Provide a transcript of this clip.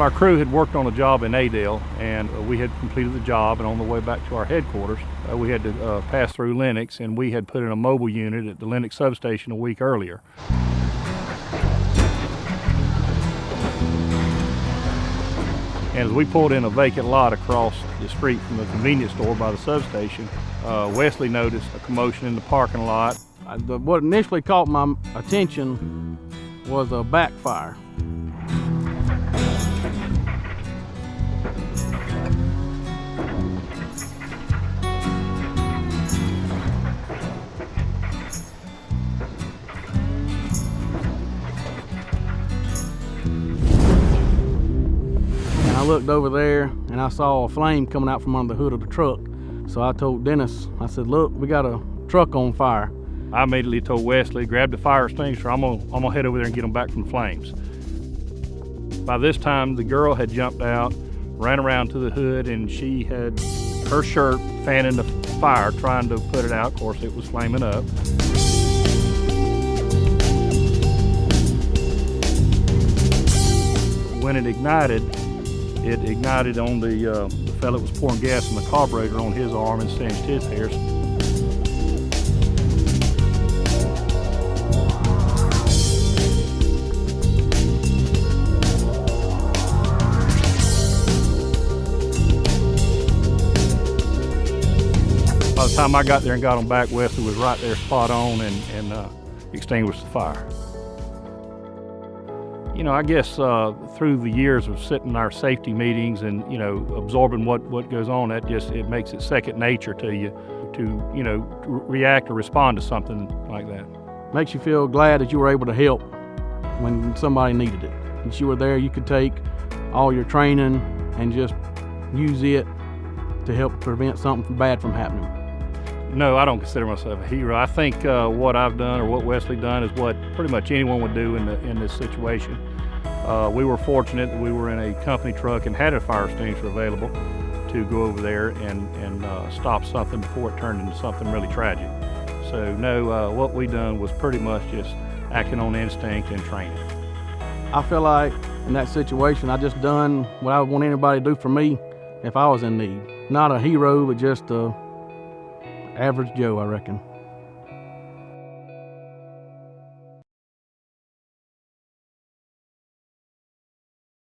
Our crew had worked on a job in Adel, and uh, we had completed the job. And on the way back to our headquarters, uh, we had to uh, pass through Lenox, and we had put in a mobile unit at the Lenox substation a week earlier. And as we pulled in a vacant lot across the street from the convenience store by the substation, uh, Wesley noticed a commotion in the parking lot. What initially caught my attention was a backfire. Looked over there and I saw a flame coming out from under the hood of the truck. So I told Dennis, I said, look, we got a truck on fire. I immediately told Wesley, grab the fire extinguisher, I'm gonna, I'm gonna head over there and get them back from the flames. By this time, the girl had jumped out, ran around to the hood, and she had her shirt fanning the fire, trying to put it out. Of course, it was flaming up. When it ignited, it ignited on the, uh, the fellow that was pouring gas in the carburetor on his arm and singed his hairs. By the time I got there and got them back, Wesley was right there spot on and, and uh, extinguished the fire. You know, I guess uh, through the years of sitting in our safety meetings and, you know, absorbing what, what goes on, that just, it makes it second nature to you to, you know, react or respond to something like that. Makes you feel glad that you were able to help when somebody needed it. That you were there, you could take all your training and just use it to help prevent something bad from happening. No, I don't consider myself a hero. I think uh, what I've done or what Wesley done is what pretty much anyone would do in, the, in this situation. Uh, we were fortunate that we were in a company truck and had a fire extinguisher available to go over there and, and uh, stop something before it turned into something really tragic. So no, uh, what we done was pretty much just acting on instinct and training. I feel like in that situation, I just done what I would want anybody to do for me if I was in need. Not a hero, but just a average Joe, I reckon.